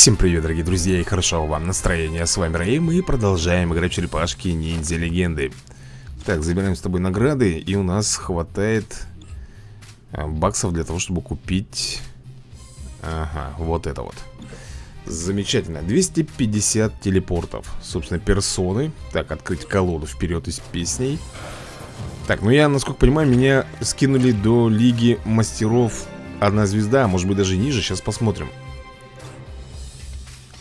Всем привет, дорогие друзья, и хорошо вам настроения. С вами Рэй, мы продолжаем играть в черепашки ниндзя легенды. Так, забираем с тобой награды, и у нас хватает а, баксов для того, чтобы купить... Ага, вот это вот. Замечательно. 250 телепортов. Собственно, персоны. Так, открыть колоду вперед из песней. Так, ну я, насколько понимаю, меня скинули до Лиги Мастеров Одна звезда, а может быть даже ниже. Сейчас посмотрим.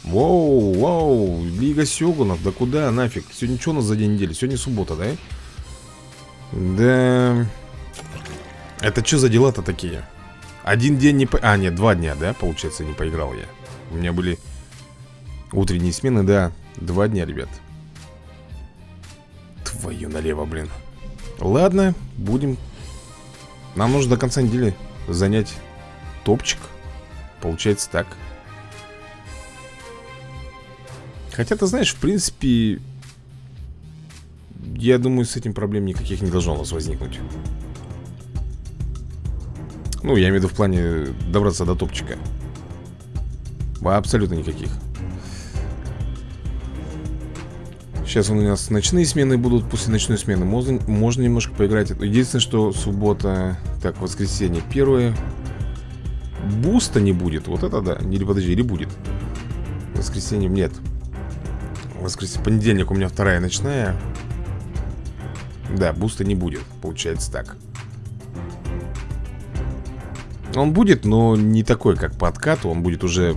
Воу, воу, Лига Сёгунов, да куда нафиг? Сегодня что у нас за день недели? Сегодня суббота, да? Да... Это что за дела-то такие? Один день не по... А, нет, два дня, да, получается, не поиграл я У меня были утренние смены, да Два дня, ребят Твою налево, блин Ладно, будем Нам нужно до конца недели занять топчик Получается так Хотя, ты знаешь, в принципе Я думаю, с этим проблем никаких не должно у нас возникнуть. Ну, я имею в виду в плане добраться до топчика. Абсолютно никаких. Сейчас у нас ночные смены будут После ночной смены можно, можно немножко поиграть. Единственное, что суббота Так, воскресенье первое. Буста не будет, вот это да. Или подожди, или будет? Воскресеньем нет Воскресенье, понедельник у меня вторая ночная Да, буста не будет, получается так Он будет, но не такой, как по откату Он будет уже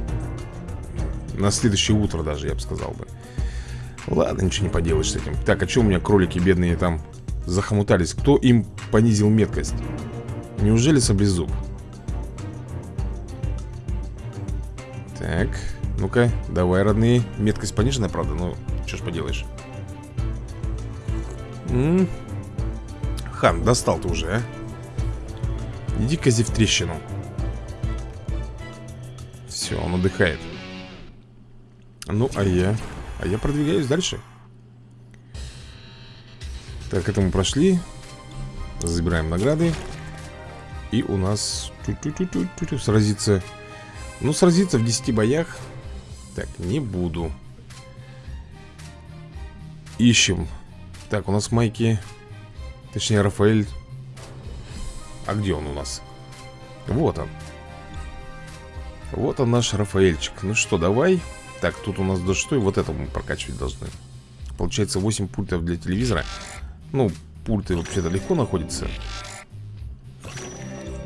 на следующее утро даже, я бы сказал бы Ладно, ничего не поделаешь с этим Так, а что у меня кролики бедные там захомутались? Кто им понизил меткость? Неужели саблезуб? Так, ну-ка, давай, родные. Меткость пониженная, правда, ну, что ж поделаешь. М. -м. Хан, достал ты уже, а? Иди-ка в трещину. Все, он отдыхает. Ну, а я? А я продвигаюсь дальше. Так, это мы прошли. Забираем награды. И у нас Сразиться Ну, сразиться в 10 боях Так, не буду. Ищем. Так, у нас майки. Точнее, Рафаэль. А где он у нас? Вот он. Вот он наш Рафаэльчик. Ну что, давай. Так, тут у нас до что и вот это мы прокачивать должны. Получается 8 пультов для телевизора. Ну, пульты вообще-то легко находятся.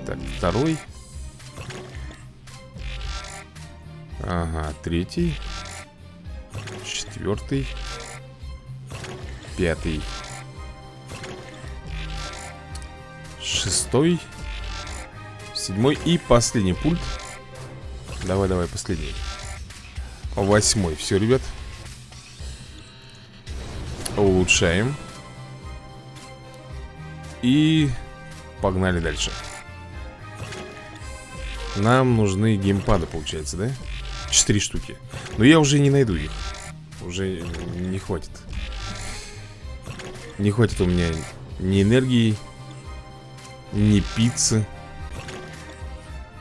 Так, второй Ага, третий. Четвертый. Пятый. Шестой. Седьмой и последний пульт. Давай, давай, последний. Восьмой, все, ребят. Улучшаем. И погнали дальше. Нам нужны геймпады, получается, да? Четыре штуки. Но я уже не найду их. Уже не хватит. Не хватит у меня ни энергии Ни пиццы.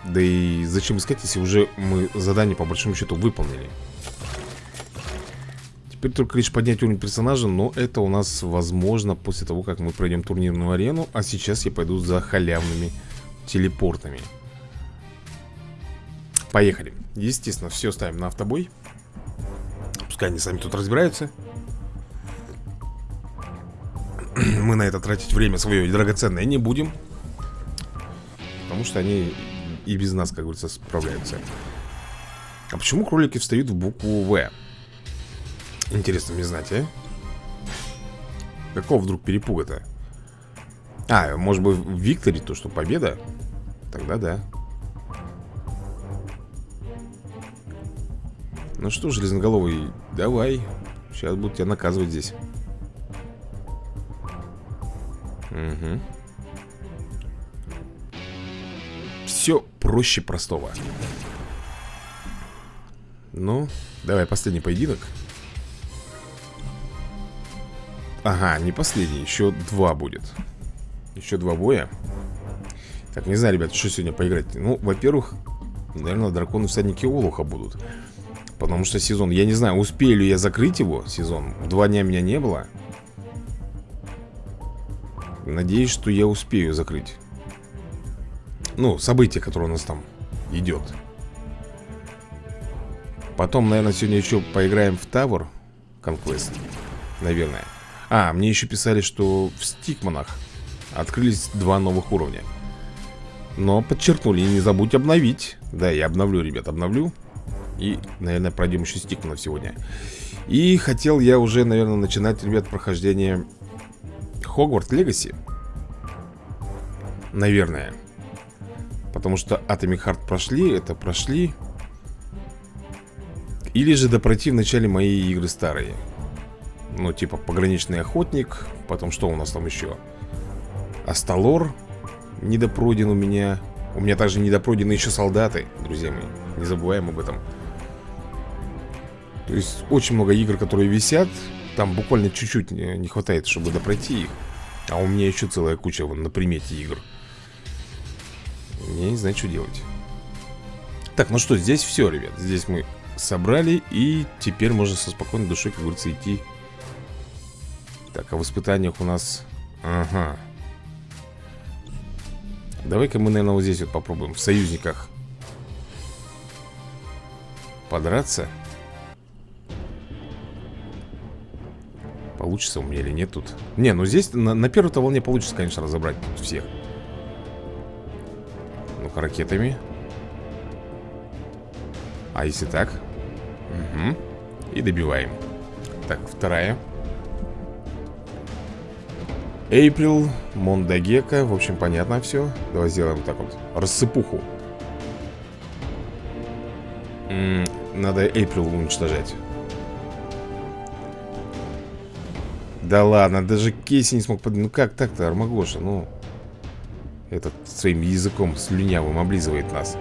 Да и зачем искать, если уже мы задание по большому счету выполнили? Теперь только лишь поднять уровень персонажа Но это у нас возможно после того, как мы пройдем турнирную арену. А сейчас я пойду за халявными телепортами Поехали Естественно, все ставим на автобой Пускай они сами тут разбираются Мы на это тратить время свое драгоценное не будем Потому что они и без нас, как говорится, справляются А почему кролики встают в букву В? Интересно мне знать, а? Какого вдруг перепуга-то? А, может быть в Викторе то, что победа? Тогда да Ну что, железноголовый, давай. Сейчас будут тебя наказывать здесь. Угу Все проще простого. Ну, давай последний поединок. Ага, не последний, еще два будет. Еще два боя. Так, не знаю, ребят, что сегодня поиграть. Ну, во-первых, наверное, драконы всадники Олуха будут Потому что сезон, я не знаю, успею ли я закрыть его, сезон. Два дня меня не было. Надеюсь, что я успею закрыть. Ну, событие, которое у нас там идет. Потом, наверное, сегодня еще поиграем в Tower Conquest Наверное. А, мне еще писали, что в Стикманах Открылись два новых уровня. Но подчеркнули, не забудь обновить. Да, я обновлю, ребят, обновлю И, наверное, пройдем еще Стикманов сегодня. И хотел я уже, наверное, начинать, ребят, прохождение Хогварт Легаси. Наверное. Потому что Atomic Heart прошли, это прошли. Или же допройти в начале мои игры старые Ну, типа Пограничный Охотник Потом что у нас там еще? Асталор Недопройден у меня. У меня также недопройдены еще солдаты Друзья мои, не забываем об этом То есть очень много игр, которые висят. Там буквально чуть-чуть не хватает, чтобы допройти их. А у меня еще целая куча вон, на примете игр. Я не знаю, что делать. Так, ну что, здесь все, ребят. Здесь мы собрали И теперь можно со спокойной душой, как говорится, идти. Так, а в испытаниях у нас... Ага. Давай-ка мы, наверное, вот здесь вот попробуем В союзниках Подраться Получится у меня или нет тут. Не, ну здесь на, на первой-то волне получится, конечно, разобрать всех. Ну-ка, ракетами. А если так? Угу И добиваем. Так, вторая. Эйприл, Мондагека. В общем, понятно все Давай сделаем так вот. Рассыпуху. М -м, Надо Эйприл уничтожать Да ладно, даже Кейси не смог под... Ну как так-то, Армагоша, ну Этот своим языком слюнявым облизывает нас.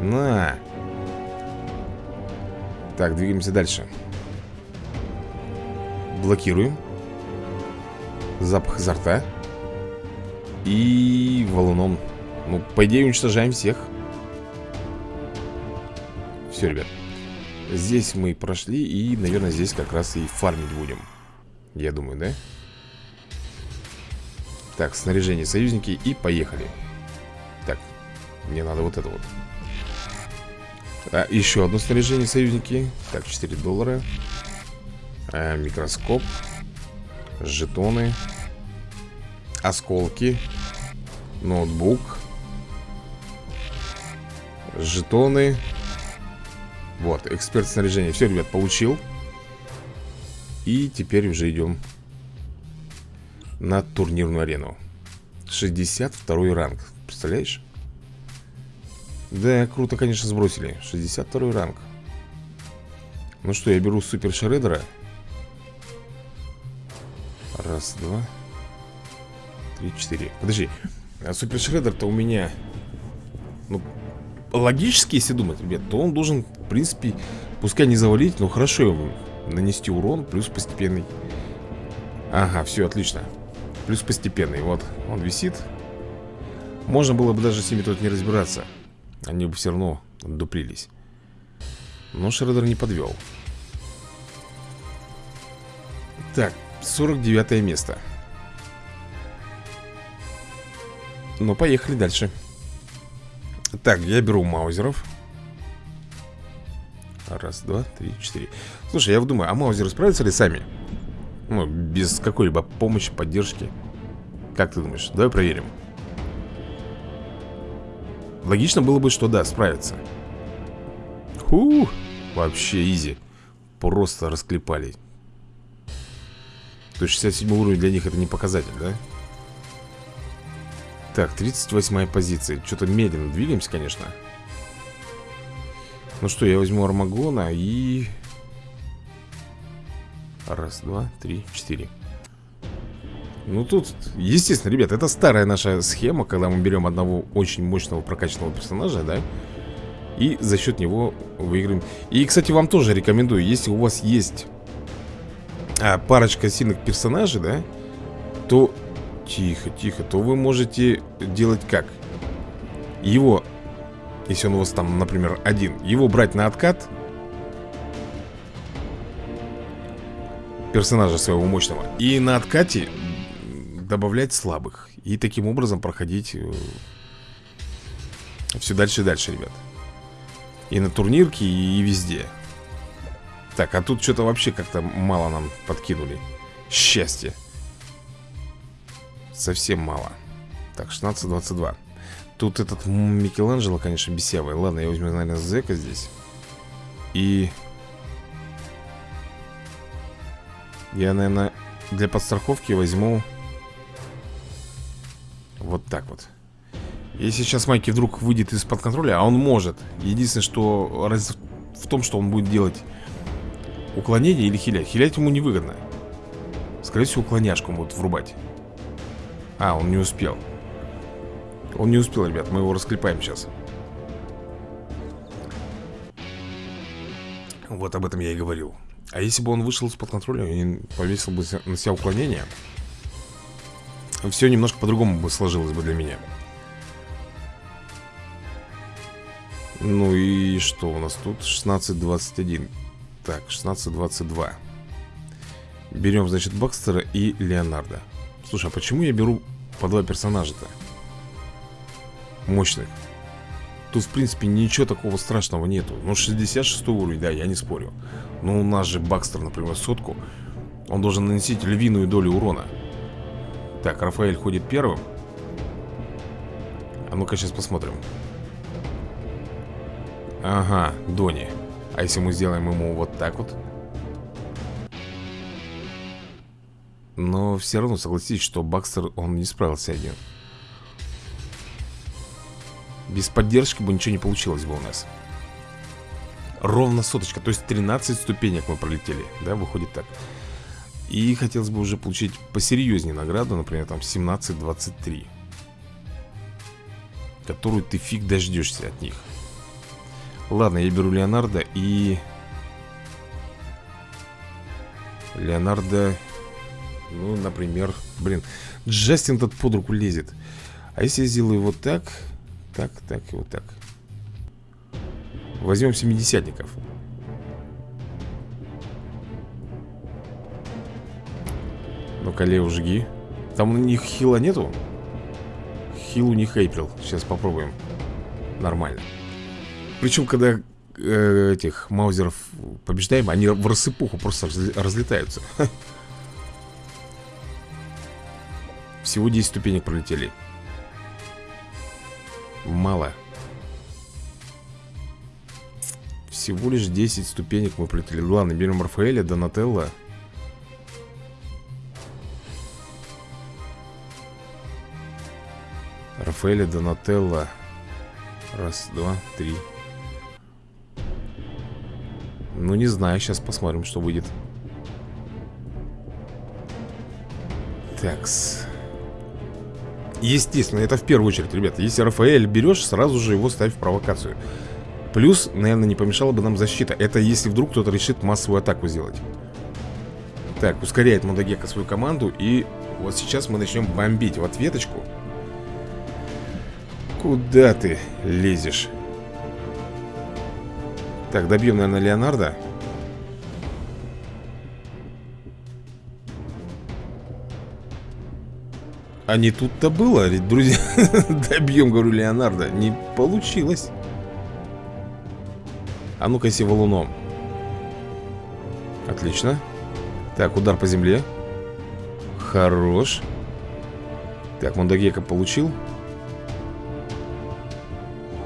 На. Так, двигаемся дальше. Блокируем. Запах изо рта. И валуном. Ну, по идее, уничтожаем всех. Все, ребят. Здесь мы прошли И, наверное, здесь как раз и фармить будем Я думаю, да? Так, снаряжение союзники И поехали. Так, мне надо вот это вот. А, Еще одно снаряжение союзники. Так, 4 доллара. А, Микроскоп Жетоны Осколки Ноутбук Жетоны. Вот, эксперт снаряжения. Все, ребят, получил И теперь уже идем На турнирную арену. 62 ранг Представляешь? Да, круто, конечно, сбросили. 62 ранг. Ну что, я беру супер Шредера. Раз, два Три, четыре. Подожди а Супер Шреддер-то у меня Ну, логически, если думать, ребят То он должен, в принципе Пускай не завалить, но хорошо ему Нанести урон, плюс постепенный. Ага, все, отлично. Плюс постепенный, вот, он висит. Можно было бы даже с ними тут не разбираться. Они бы все равно дуплились Но Шреддер не подвел Так, 49 место. Ну, поехали дальше. Так, я беру маузеров Раз, два, три, четыре. Слушай, я думаю, а маузеры справятся ли сами? Ну, без какой-либо помощи, поддержки. Как ты думаешь? Давай проверим. Логично было бы, что да, справятся Фу, вообще изи. Просто расклепали. То есть 67 уровень для них это не показатель, да? Так, 38 позиция. Что-то медленно двигаемся, конечно Ну что, я возьму Армагона и... Раз, два, три, четыре Ну тут, естественно, ребят, это старая наша схема Когда мы берем одного очень мощного прокачанного персонажа, да? И за счет него выиграем И, кстати, вам тоже рекомендую Если у вас есть а, парочка сильных персонажей, да, то... Тихо, тихо, то вы можете делать как? Его, если он у вас там, например, один, его брать на откат, персонажа своего мощного И на откате добавлять слабых. И таким образом проходить э, все дальше и дальше, ребят. И на турнирке, и везде. Так, а тут что-то вообще как-то мало нам подкинули. Счастье Совсем мало. Так, 16-22 Тут этот Микеланджело, конечно, бесявый. Ладно, я возьму, наверное, Зека здесь. И Я, наверное, для подстраховки возьму Вот так вот. Если сейчас Майки вдруг выйдет из-под контроля А он может. Единственное, что раз в том, что он будет делать Уклонение или хилять. Хилять ему невыгодно. Скорее всего, уклоняшку он будет врубать. А, он не успел Он не успел, ребят, мы его расклепаем сейчас Вот об этом я и говорил а если бы он вышел из-под контроля и повесил бы на себя уклонение, все немножко по-другому бы сложилось бы для меня. Ну и что у нас тут? 16-21. Так, 16-22. Берем, значит, Бакстера и Леонардо. Слушай, а почему я беру по два персонажа-то? Мощных. Тут, в принципе, ничего такого страшного нету. Ну, 66 уровень, да, я не спорю. Но у нас же Бакстер, например, сотку. Он должен наносить львиную долю урона. Так, Рафаэль ходит первым. А ну-ка сейчас посмотрим. Ага, Дони. А если мы сделаем ему вот так вот? Но все равно согласитесь, что Бакстер, он не справился один без поддержки бы ничего не получилось бы у нас. Ровно соточка, то есть 13 ступенек мы пролетели Да, выходит так. И хотелось бы уже получить посерьезнее награду Например, там 17-23 Которую ты фиг дождешься от них. Ладно, я беру Леонардо и... Леонардо... Ну, например... Блин, Джастин тут под руку лезет. А если я сделаю вот так так, так и вот так. Возьмем семидесятников. Ну-ка, Лео, жги. Там у них хила нету? Хил у них Эйприл Сейчас попробуем. Нормально. Причем, когда э, этих маузеров побеждаем Они в рассыпуху просто разлетаются. Всего 10 ступенек пролетели Мало. Всего лишь 10 ступенек мы пролетели. Ладно, берем Рафаэля, Донателло Рафаэля, Донателло Раз, два, три. Ну, не знаю, сейчас посмотрим, что выйдет. Такс Естественно, это в первую очередь, ребята. Если Рафаэль берешь, сразу же его ставь в провокацию. Плюс, наверное, не помешала бы нам защита. Это если вдруг кто-то решит массовую атаку сделать. Так, ускоряет Мудагека свою команду И вот сейчас мы начнем бомбить в ответочку. Куда ты лезешь? Так, добьем, наверное, Леонардо А не тут-то было, друзья Добьем, говорю, Леонардо Не получилось. А ну-ка, если валуном Отлично. Так, удар по земле. Хорош. Так, Мондагека получил.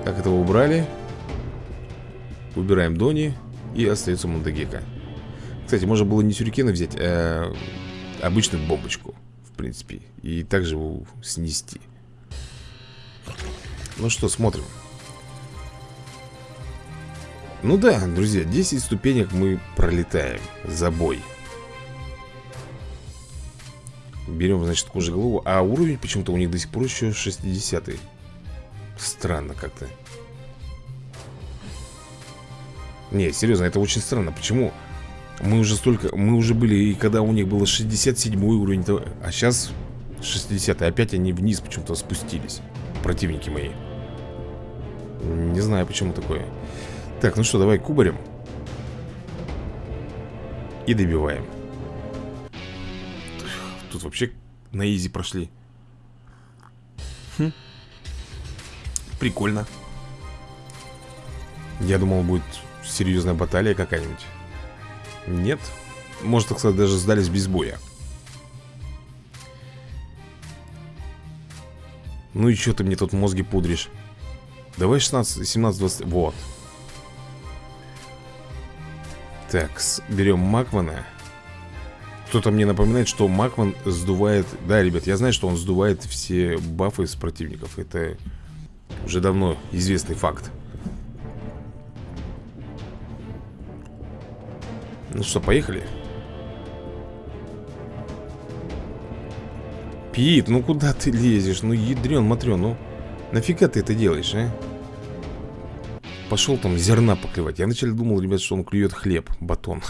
Так, этого убрали? Убираем Дони И остается Мондагека Кстати, можно было не сюрикены взять, а обычную бомбочку принципе И также его снести. Ну что, смотрим. Ну да, друзья, 10 ступенек мы пролетаем За бой. Берем, значит, кожеголову А уровень почему-то у них до сих пор еще 60 -й. Странно как-то. Не, серьезно, это очень странно. Почему мы уже столько, мы уже были, и когда у них было 67 уровень, то, а сейчас 60 -й. Опять они вниз почему-то спустились, противники мои. Не знаю, почему такое. Так, ну что, давай кубарем. И добиваем. тут вообще на изи прошли хм. Прикольно Я думал, будет серьезная баталия какая-нибудь Нет. Может, так сказать, даже сдались без боя. Ну и что ты мне тут мозги пудришь? Давай 16, 17, 20 Вот. Так, берем Макмана. Кто-то мне напоминает, что Макман сдувает Да, ребят, я знаю, что он сдувает все бафы с противников. Это уже давно известный факт Ну что, поехали? Пит, ну куда ты лезешь? Ну ядрен, матрен, ну Нафига ты это делаешь, а? Пошел там зерна поклевать Я вначале думал, ребят, что он клюет хлеб, батон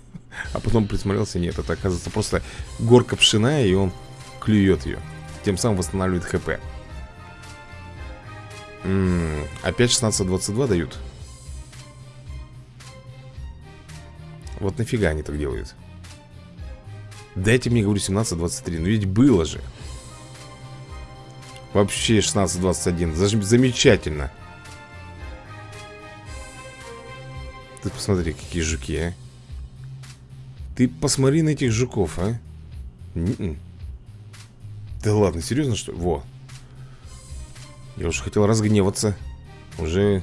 А потом присмотрелся, нет, это оказывается просто горка пшена И он клюет ее Тем самым восстанавливает хп М -м, Опять 16-22 дают Вот нафига они так делают? Дайте мне, говорю, 17-23 Ну ведь было же. Вообще 16-21 Замечательно. Ты посмотри, какие жуки, а. Ты посмотри на этих жуков, а. Н -н -н. Да ладно, серьезно что Во. Я уже хотел разгневаться. Уже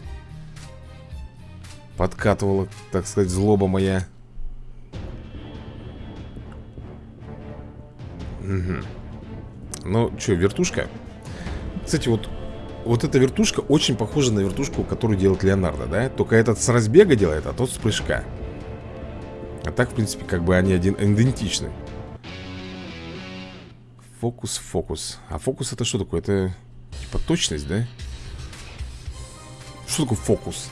Подкатывала, так сказать, злоба моя Угу. Ну, что, вертушка? Кстати, вот вот эта вертушка очень похожа на вертушку, которую делает Леонардо, да? Только этот с разбега делает, а тот с прыжка. А так, в принципе, как бы они один идентичны. Фокус, фокус. А фокус это что такое? Это типа точность, да? Что такое фокус?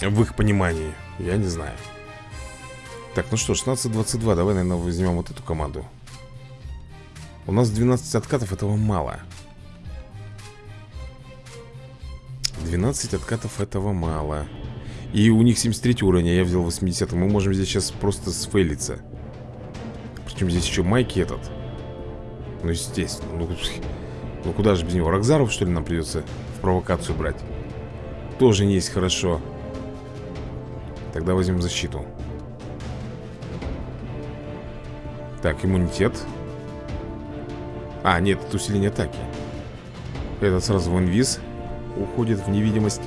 В их понимании. Я не знаю. Так, ну что, 16-22 Давай, наверное, возьмем вот эту команду. У нас 12 откатов, этого мало. 12 откатов этого мало. И у них 73 уровень, а я взял 80 Мы можем здесь сейчас просто сфейлиться. Причем здесь еще Майки этот. Ну, естественно Ну, ну куда же без него? Рокзаров, что ли, нам придется в провокацию брать? Тоже не есть хорошо. Тогда возьмем защиту Так, иммунитет. А, нет, это усиление атаки. Этот сразу в инвиз Уходит в невидимость.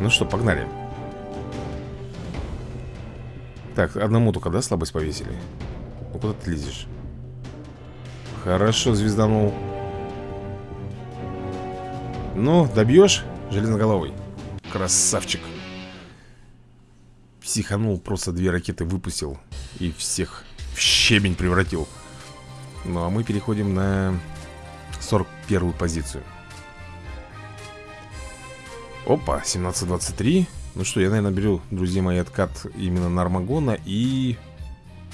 Ну что, погнали. Так, одному только, да, слабость повесили? Ну куда ты лезешь? Хорошо, звезданул. Ну, добьешь железноголовый. Красавчик. Психанул, просто две ракеты выпустил И всех в щебень превратил. Ну а мы переходим на 41 позицию. Опа, 17-23 Ну что, я, наверное, беру, друзья мои, откат именно на Армагона. И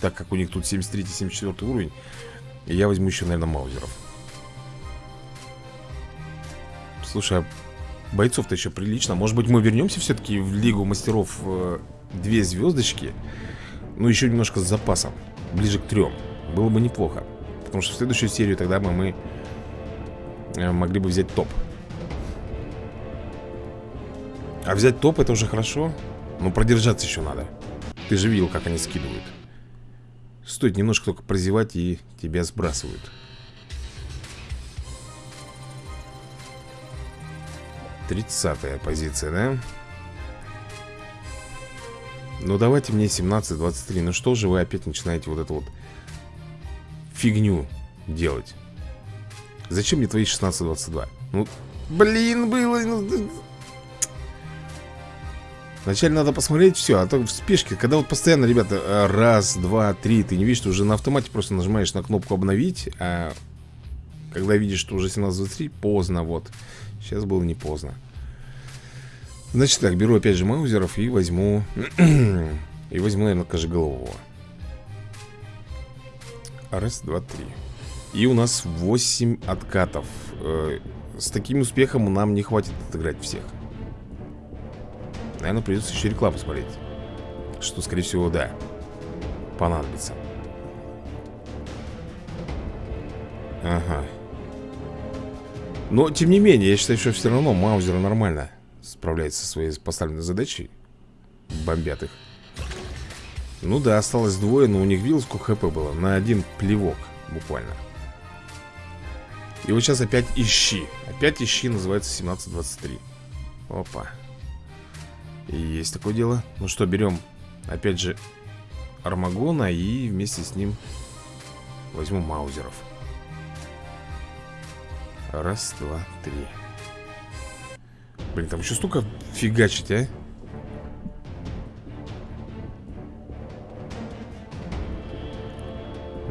так как у них тут 73-74 уровень Я возьму еще, наверное, маузеров. Слушай, а бойцов-то еще прилично. Может быть, мы вернемся все-таки в Лигу Мастеров э, Две звездочки Ну, еще немножко с запасом ближе к трем Было бы неплохо. Потому что в следующую серию тогда бы мы э, Могли бы взять топ. А взять топ это уже хорошо. Но продержаться еще надо. Ты же видел, как они скидывают. Стоит немножко только прозевать и тебя сбрасывают. Тридцатая позиция, да? Ну давайте мне 17-23 Ну что же вы опять начинаете вот эту вот Фигню делать? Зачем мне твои 16-22? Ну, блин, было ну, Вначале надо посмотреть все, а то в спешке Когда вот постоянно, ребята, раз, два, три Ты не видишь, что уже на автомате просто нажимаешь на кнопку обновить А когда видишь, что уже 17-23 Поздно, вот. Сейчас было не поздно Значит так, беру опять же маузеров и возьму... и возьму, наверное, кожеголового. Раз, два, три. И у нас 8 откатов. Э, с таким успехом нам не хватит отыграть всех. Наверное, придется еще рекламу смотреть. Что, скорее всего, да. Понадобится. Ага. Но, тем не менее, я считаю, что все равно Маузера нормально. Справляется со своей поставленной задачей Бомбят их. Ну да, осталось двое, но у них видел, сколько хп было? На один плевок, буквально. И вот сейчас опять ищи. Опять ищи, называется 1723 Опа. И есть такое дело. Ну что, берем, опять же Армагона и вместе с ним Возьму маузеров. Раз, два, три Блин, там еще столько фигачить, а?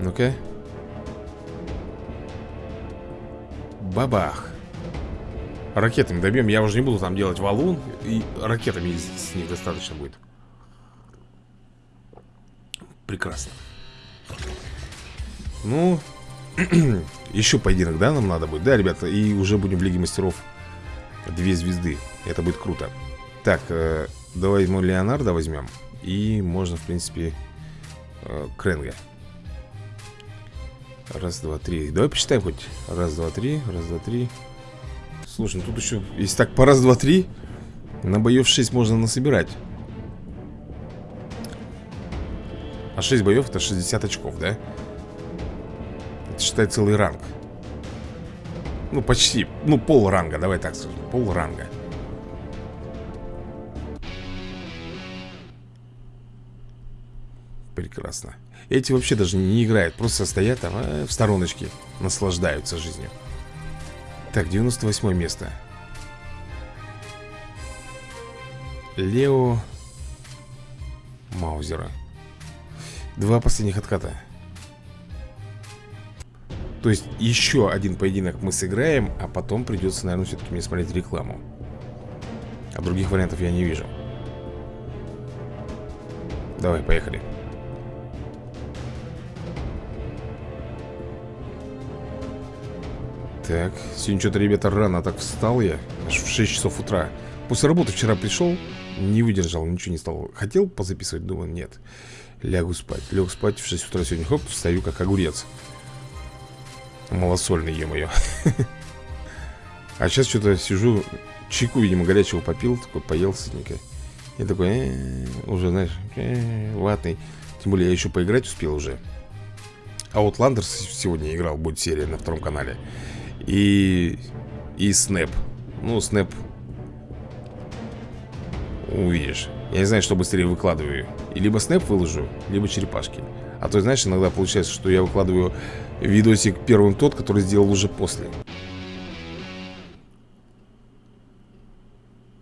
Ну-ка. Бабах. Ракетами добьем, я уже не буду там делать валун И ракетами с них достаточно будет. Прекрасно. Ну Еще поединок, да, нам надо будет? Да, ребята, и уже будем в Лиге Мастеров Две звезды. Это будет круто. Так, э, давай мы Леонардо возьмем. И можно, в принципе э, Кренга. Раз, два, три. Давай посчитаем хоть. Раз, два, три Раз, два, три. Слушай, ну тут еще Если так по раз, два, три На боев 6 можно насобирать. А 6 боев это 60 очков, да? Это считай целый ранг Ну почти, ну пол ранга, давай так скажем Пол ранга. Прекрасно. Эти вообще даже не играют Просто стоят там а, в стороночке Наслаждаются жизнью. Так, 98 место. Лео Маузера. Два последних отката То есть еще один поединок мы сыграем А потом придется, наверное, все-таки мне смотреть рекламу. А других вариантов я не вижу. Давай, поехали. Так, сегодня что-то, ребята, рано так встал я. Аж в 6 часов утра. После работы вчера пришел Не выдержал, ничего не стал. Хотел позаписывать, думаю, нет. Лягу спать. Лег спать в 6 утра сегодня. Хоп, встаю как огурец. Малосольный, е-мое. А сейчас что-то сижу, чайку, видимо, горячего попил, такой поел сытненько. И такой, э, уже, знаешь, э, ватный. Тем более я еще поиграть успел уже. Ландерс сегодня играл, будет серия на втором канале. И... И Снэп. Ну, Снэп... Увидишь. Я не знаю, что быстрее выкладываю. И либо снэп выложу, либо черепашки. А то, знаешь, иногда получается, что я выкладываю видосик первым тот, который сделал уже после.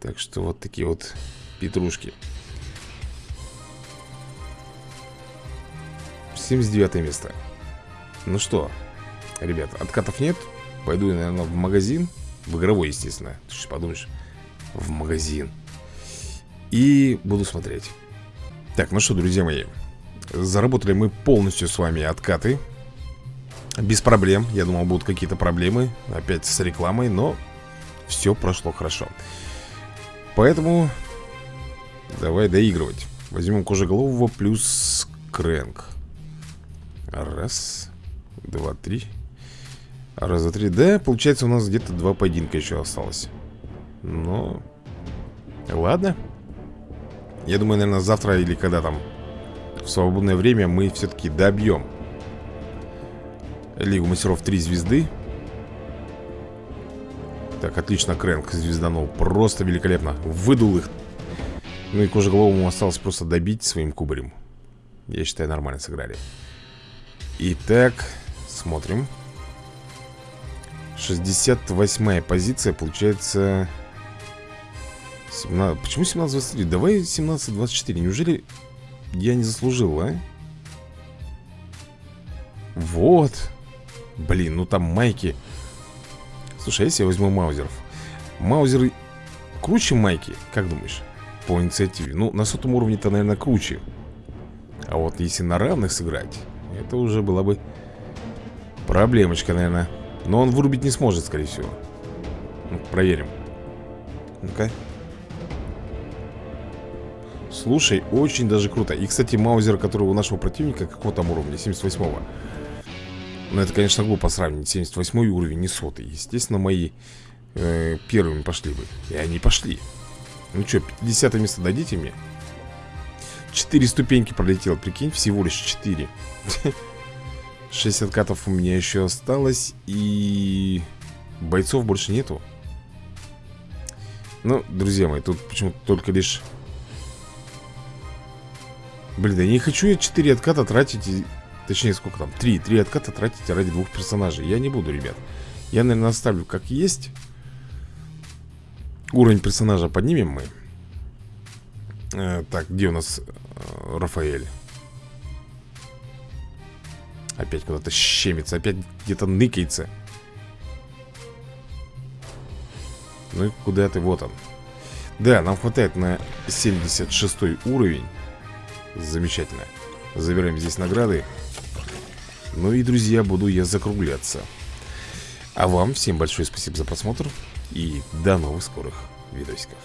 Так что вот такие вот петрушки. 79 место. Ну что, ребят, откатов нет. Пойду, наверное, в магазин. В игровой, естественно. Ты что подумаешь В магазин И буду смотреть. Так, ну что, друзья мои Заработали мы полностью с вами откаты. Без проблем. Я думал, будут какие-то проблемы Опять с рекламой, но Все прошло хорошо. Поэтому Давай доигрывать. Возьмем кожеголового плюс крэнк. Раз Два, три. Раз, два, три. Да, получается у нас где-то два поединка еще осталось. Но Ладно я думаю, наверное, завтра или когда там? В свободное время мы все-таки добьем Лигу мастеров 3 звезды. Так, отлично, Крэнк звезданул. Просто великолепно, выдул их. Ну и кожеголовому осталось просто добить своим кубарем. Я считаю, нормально сыграли. Итак, смотрим. 68 позиция, получается 17... Почему 17-23? Давай 17-24 Неужели я не заслужил, а? Вот. Блин, ну там майки. Слушай, а если я возьму маузеров? Маузеры круче майки, как думаешь? По инициативе. Ну, на сотом уровне-то, наверное, круче. А вот если на равных сыграть Это уже была бы Проблемочка, наверное. Но он вырубить не сможет, скорее всего. Ну, Проверим. Ну-ка Слушай, очень даже круто. И, кстати, маузер, который у нашего противника Какого там уровня? 78-го Но это, конечно, глупо сравнить. 78 уровень и сотый. Естественно, мои э, первыми пошли бы. И они пошли. Ну что, 50 место дадите мне? 4 ступеньки пролетел, прикинь, всего лишь 4 6 откатов у меня еще осталось И бойцов больше нету. Ну, друзья мои, тут почему-то только лишь Блин, да не хочу я 4 отката тратить. Точнее, сколько там? 3, 3 отката тратить ради двух персонажей Я не буду, ребят Я, наверное, оставлю как есть Уровень персонажа поднимем мы э, Так, где у нас э, Рафаэль? Опять куда-то щемится Опять где-то ныкается Ну и куда ты? Вот он Да, нам хватает на 76 уровень Замечательно. Забираем здесь награды. Ну и, друзья, буду я закругляться. А вам всем большое спасибо за просмотр И до новых скорых видосиков